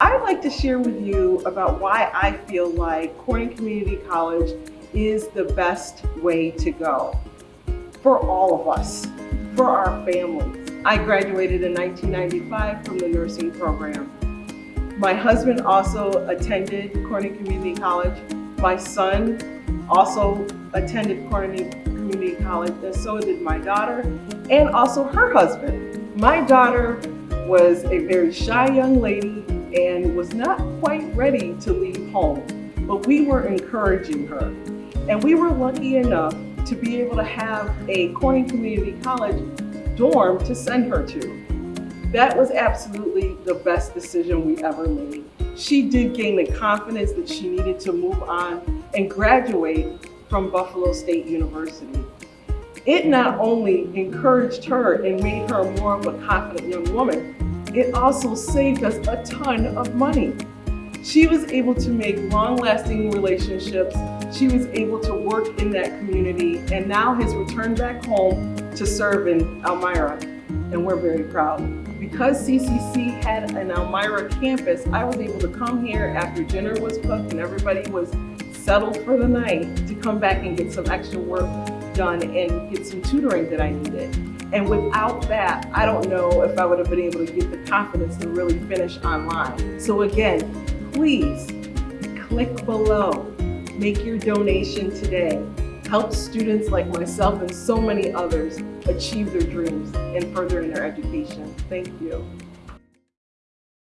I'd like to share with you about why I feel like Corning Community College is the best way to go for all of us, for our families. I graduated in 1995 from the nursing program. My husband also attended Corning Community College. My son also attended Corning Community College, and so did my daughter, and also her husband. My daughter was a very shy young lady and was not quite ready to leave home, but we were encouraging her. And we were lucky enough to be able to have a Corning Community College dorm to send her to. That was absolutely the best decision we ever made. She did gain the confidence that she needed to move on and graduate from Buffalo State University. It not only encouraged her and made her more of a confident young woman, it also saved us a ton of money. She was able to make long-lasting relationships. She was able to work in that community and now has returned back home to serve in Elmira. And we're very proud. Because CCC had an Elmira campus, I was able to come here after dinner was cooked and everybody was settled for the night to come back and get some extra work done and get some tutoring that I needed. And without that, I don't know if I would have been able to get the confidence to really finish online. So again, please click below, make your donation today. Help students like myself and so many others achieve their dreams and further in their education. Thank you.